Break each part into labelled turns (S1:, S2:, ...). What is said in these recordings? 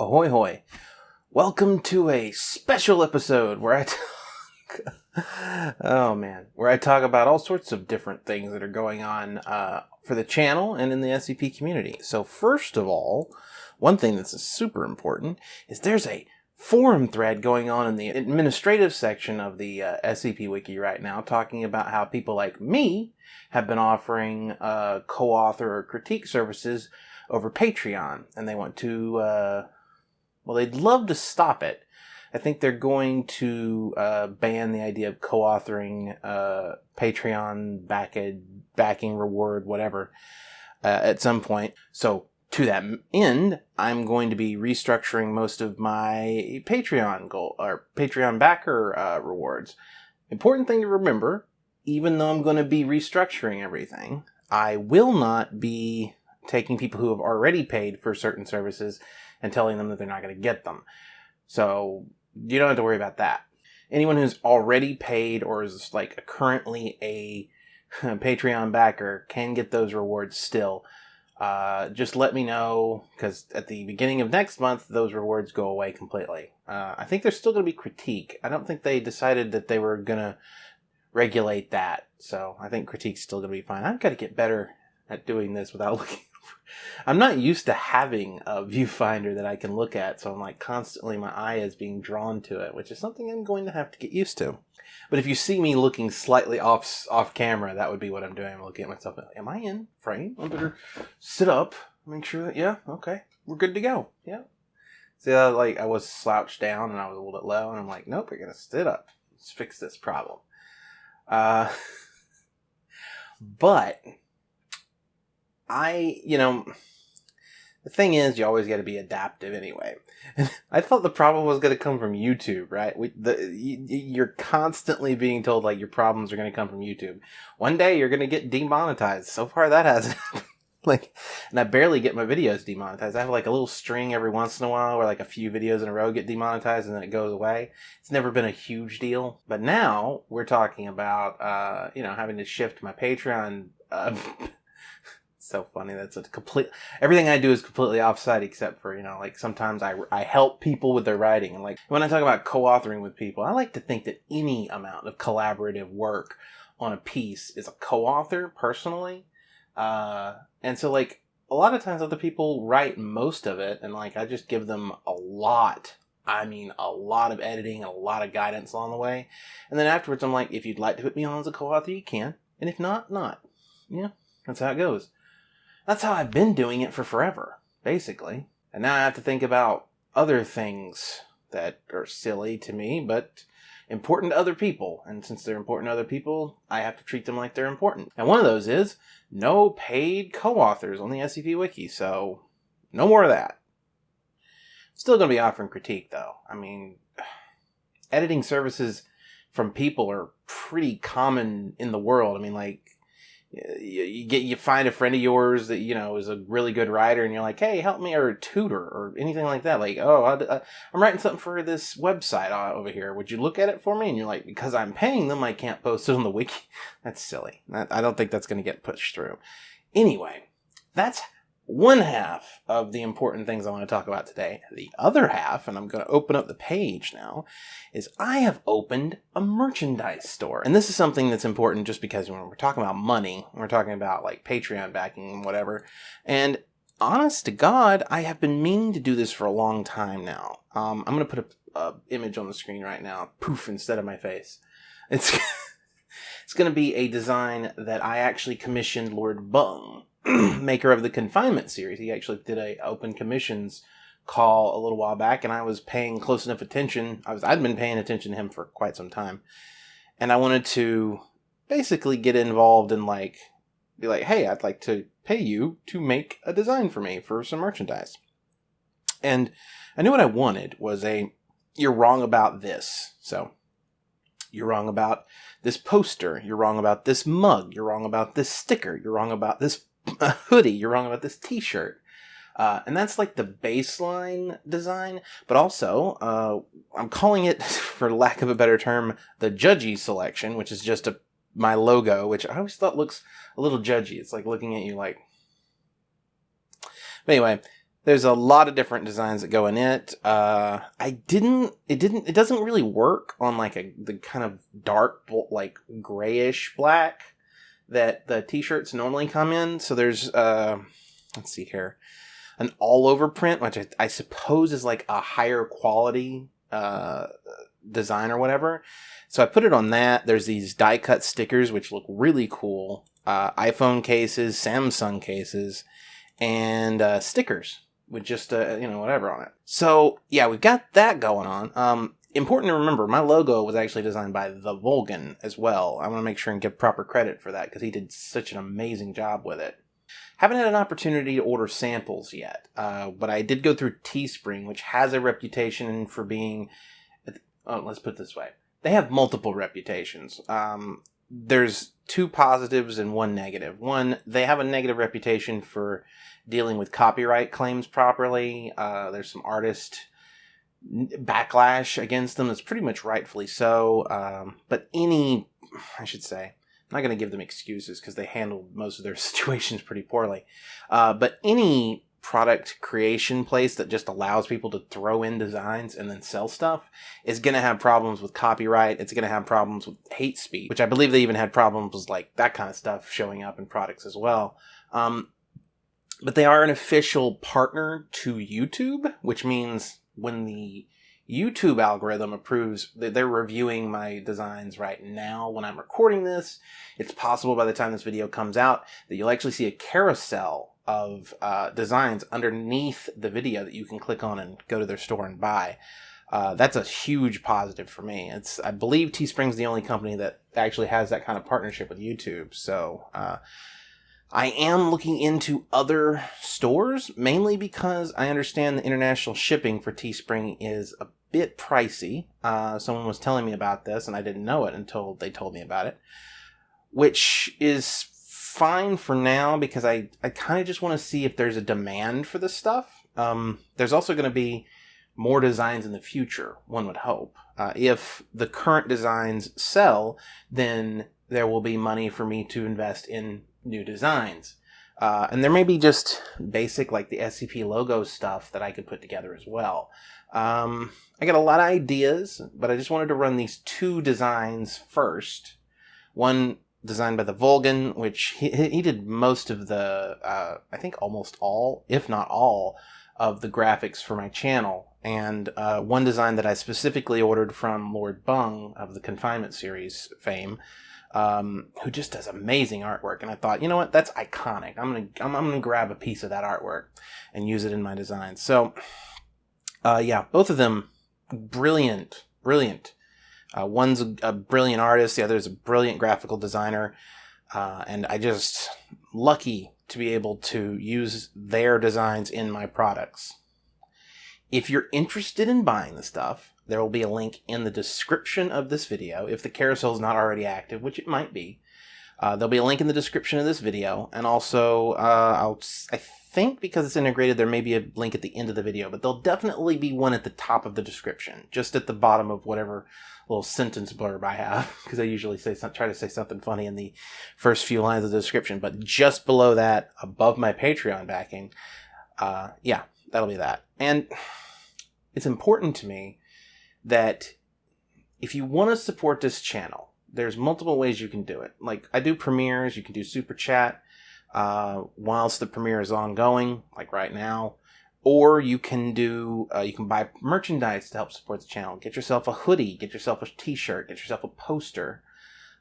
S1: Ahoy hoy. Welcome to a special episode where I talk Oh man, where I talk about all sorts of different things that are going on uh, for the channel and in the SCP community. So first of all, one thing that's super important is there's a forum thread going on in the administrative section of the uh, SCP Wiki right now talking about how people like me have been offering uh, co-author or critique services over Patreon and they want to uh, well, they'd love to stop it. I think they're going to uh, ban the idea of co-authoring uh, Patreon backed, backing reward, whatever, uh, at some point. So to that end, I'm going to be restructuring most of my Patreon goal or Patreon backer uh, rewards. Important thing to remember: even though I'm going to be restructuring everything, I will not be taking people who have already paid for certain services and telling them that they're not going to get them. So you don't have to worry about that. Anyone who's already paid or is like currently a Patreon backer can get those rewards still. Uh, just let me know because at the beginning of next month, those rewards go away completely. Uh, I think there's still going to be critique. I don't think they decided that they were going to regulate that. So I think critique's still going to be fine. I've got to get better at doing this without looking I'm not used to having a viewfinder that I can look at, so I'm like constantly my eye is being drawn to it, which is something I'm going to have to get used to. But if you see me looking slightly off off camera, that would be what I'm doing. I'm looking at myself. Am I in frame? I better sit up, make sure that yeah, okay, we're good to go. Yeah. See, uh, like I was slouched down and I was a little bit low, and I'm like, nope, we're gonna sit up. Let's fix this problem. Uh, but I, you know, the thing is, you always got to be adaptive anyway. I thought the problem was going to come from YouTube, right? We, the, you, you're constantly being told like your problems are going to come from YouTube. One day you're going to get demonetized. So far that hasn't like, and I barely get my videos demonetized. I have like a little string every once in a while where like a few videos in a row get demonetized and then it goes away. It's never been a huge deal. But now we're talking about, uh, you know, having to shift my Patreon, uh, so funny. That's a complete. Everything I do is completely offside, except for you know, like sometimes I I help people with their writing, and like when I talk about co-authoring with people, I like to think that any amount of collaborative work on a piece is a co-author personally, uh, and so like a lot of times other people write most of it, and like I just give them a lot. I mean, a lot of editing and a lot of guidance along the way. And then afterwards, I'm like, if you'd like to put me on as a co-author, you can. And if not, not. Yeah, that's how it goes. That's how I've been doing it for forever, basically. And now I have to think about other things that are silly to me, but important to other people. And since they're important to other people, I have to treat them like they're important. And one of those is no paid co-authors on the SCP Wiki, so no more of that. Still going to be offering critique, though. I mean, editing services from people are pretty common in the world. I mean, like, you, get you find a friend of yours that you know is a really good writer and you're like hey help me or a tutor or anything like that. Like oh I, am writing something for this website uh, over here. Would you look at it for me? And you're like because i'm paying them i can't post it on the wiki. That's silly. I don't think that's going to get pushed through. Anyway that's one half of the important things I want to talk about today. The other half, and I'm going to open up the page now, is I have opened a merchandise store. And this is something that's important just because when we're talking about money, we're talking about like Patreon backing and whatever. And honest to God, I have been meaning to do this for a long time now. Um, I'm going to put a, a image on the screen right now, poof, instead of my face. It's, it's going to be a design that I actually commissioned Lord Bung maker of the confinement series. He actually did a open commissions call a little while back, and I was paying close enough attention. I was I'd been paying attention to him for quite some time, and I wanted to basically get involved in like be like, hey, I'd like to pay you to make a design for me for some merchandise. And I knew what I wanted was a you're wrong about this. So you're wrong about this poster. You're wrong about this mug. You're wrong about this sticker. You're wrong about this a hoodie. You're wrong about this t-shirt. Uh, and that's like the baseline design, but also uh, I'm calling it, for lack of a better term, the judgy selection, which is just a my logo, which I always thought looks a little judgy. It's like looking at you like. But anyway, There's a lot of different designs that go in it. Uh, I didn't, it didn't, it doesn't really work on like a, the kind of dark, like grayish black that the t-shirts normally come in. So there's, uh, let's see here, an all over print, which I, I suppose is like a higher quality, uh, design or whatever. So I put it on that. There's these die cut stickers, which look really cool. Uh, iPhone cases, Samsung cases, and uh, stickers with just uh, you know whatever on it. So yeah, we've got that going on. Um, important to remember, my logo was actually designed by the Volgan as well. I want to make sure and give proper credit for that because he did such an amazing job with it. Haven't had an opportunity to order samples yet, uh, but I did go through Teespring, which has a reputation for being. Oh, let's put this way: they have multiple reputations. Um, there's two positives and one negative. One, they have a negative reputation for dealing with copyright claims properly. Uh, there's some artist backlash against them that's pretty much rightfully so. Um, but any, I should say, I'm not going to give them excuses because they handled most of their situations pretty poorly. Uh, but any product creation place that just allows people to throw in designs and then sell stuff is going to have problems with copyright. It's going to have problems with hate speech, which I believe they even had problems with like that kind of stuff showing up in products as well. Um, but they are an official partner to YouTube, which means when the YouTube algorithm approves that they're reviewing my designs right now when I'm recording this. It's possible by the time this video comes out that you'll actually see a carousel of uh, designs underneath the video that you can click on and go to their store and buy. Uh, that's a huge positive for me. It's I believe Teespring's the only company that actually has that kind of partnership with YouTube. So uh, I am looking into other stores mainly because I understand the international shipping for Teespring is a bit pricey. Uh, someone was telling me about this and I didn't know it until they told me about it, which is fine for now because I, I kind of just want to see if there's a demand for this stuff. Um, there's also going to be more designs in the future, one would hope. Uh, if the current designs sell, then there will be money for me to invest in new designs. Uh, and there may be just basic, like the SCP logo stuff that I could put together as well. Um, I got a lot of ideas, but I just wanted to run these two designs first. One designed by the Volgan, which he, he did most of the, uh, I think almost all, if not all, of the graphics for my channel. And uh, one design that I specifically ordered from Lord Bung of the Confinement series fame, um, who just does amazing artwork. And I thought, you know what, that's iconic. I'm gonna I'm, I'm gonna grab a piece of that artwork and use it in my design. So, uh, yeah, both of them brilliant, brilliant uh, one's a, a, brilliant artist, the other is a brilliant graphical designer, uh, and I just lucky to be able to use their designs in my products. If you're interested in buying the stuff, there will be a link in the description of this video if the carousel is not already active, which it might be. Uh, there'll be a link in the description of this video, and also uh, I'll I think because it's integrated, there may be a link at the end of the video, but there'll definitely be one at the top of the description, just at the bottom of whatever little sentence blurb I have, because I usually say try to say something funny in the first few lines of the description. But just below that, above my Patreon backing, uh, yeah, that'll be that. And it's important to me that if you want to support this channel, there's multiple ways you can do it. Like I do premieres, you can do super chat uh, whilst the premiere is ongoing, like right now, or you can do uh, you can buy merchandise to help support the channel. Get yourself a hoodie, get yourself a T-shirt, get yourself a poster.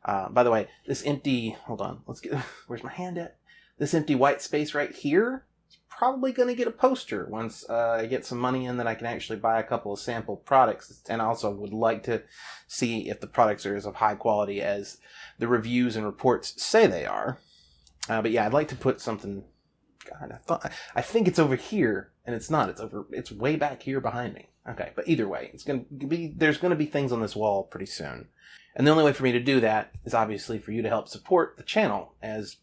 S1: Uh, by the way, this empty hold on, let's get where's my hand at? This empty white space right here probably going to get a poster once uh, I get some money in that I can actually buy a couple of sample products. And also would like to see if the products are as of high quality as the reviews and reports say they are. Uh, but yeah, I'd like to put something. God, I thought I think it's over here, and it's not. It's over. It's way back here behind me. Okay, but either way, it's gonna be. There's gonna be things on this wall pretty soon, and the only way for me to do that is obviously for you to help support the channel as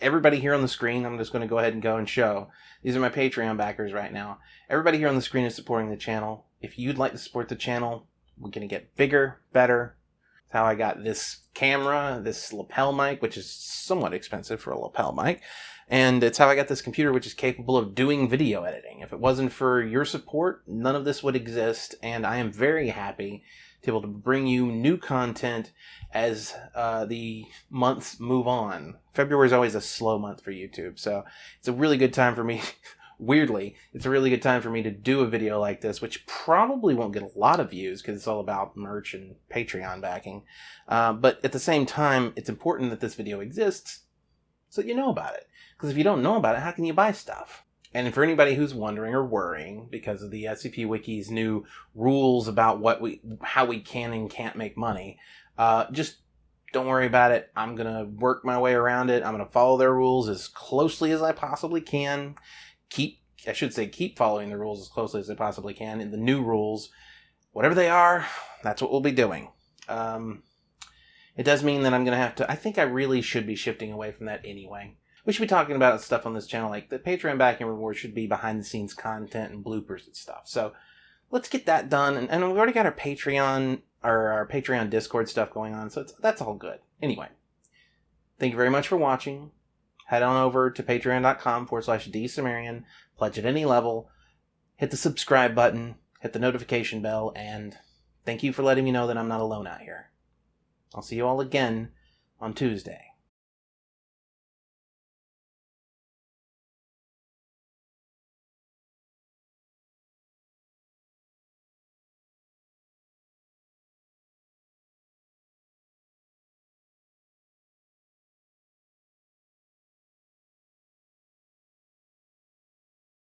S1: everybody here on the screen, I'm just going to go ahead and go and show. These are my Patreon backers right now. Everybody here on the screen is supporting the channel. If you'd like to support the channel, we're going to get bigger, better, It's how I got this camera, this lapel mic, which is somewhat expensive for a lapel mic. And it's how I got this computer, which is capable of doing video editing. If it wasn't for your support, none of this would exist. And I am very happy to be able to bring you new content as uh, the months move on. February is always a slow month for YouTube, so it's a really good time for me. Weirdly, it's a really good time for me to do a video like this, which probably won't get a lot of views because it's all about merch and Patreon backing. Uh, but at the same time, it's important that this video exists so you know about it. Because if you don't know about it, how can you buy stuff? And for anybody who's wondering or worrying because of the SCP Wiki's new rules about what we, how we can and can't make money, uh, just don't worry about it. I'm gonna work my way around it. I'm gonna follow their rules as closely as I possibly can. Keep, I should say, keep following the rules as closely as I possibly can. In the new rules, whatever they are, that's what we'll be doing. Um, it does mean that I'm gonna have to. I think I really should be shifting away from that anyway. We should be talking about stuff on this channel, like the Patreon backing reward should be behind the scenes content and bloopers and stuff. So let's get that done. And, and we've already got our Patreon our, our Patreon Discord stuff going on, so that's all good. Anyway, thank you very much for watching. Head on over to patreon.com forward slash dsumerian, pledge at any level, hit the subscribe button, hit the notification bell, and thank you for letting me know that I'm not alone out here. I'll see you all again on Tuesday.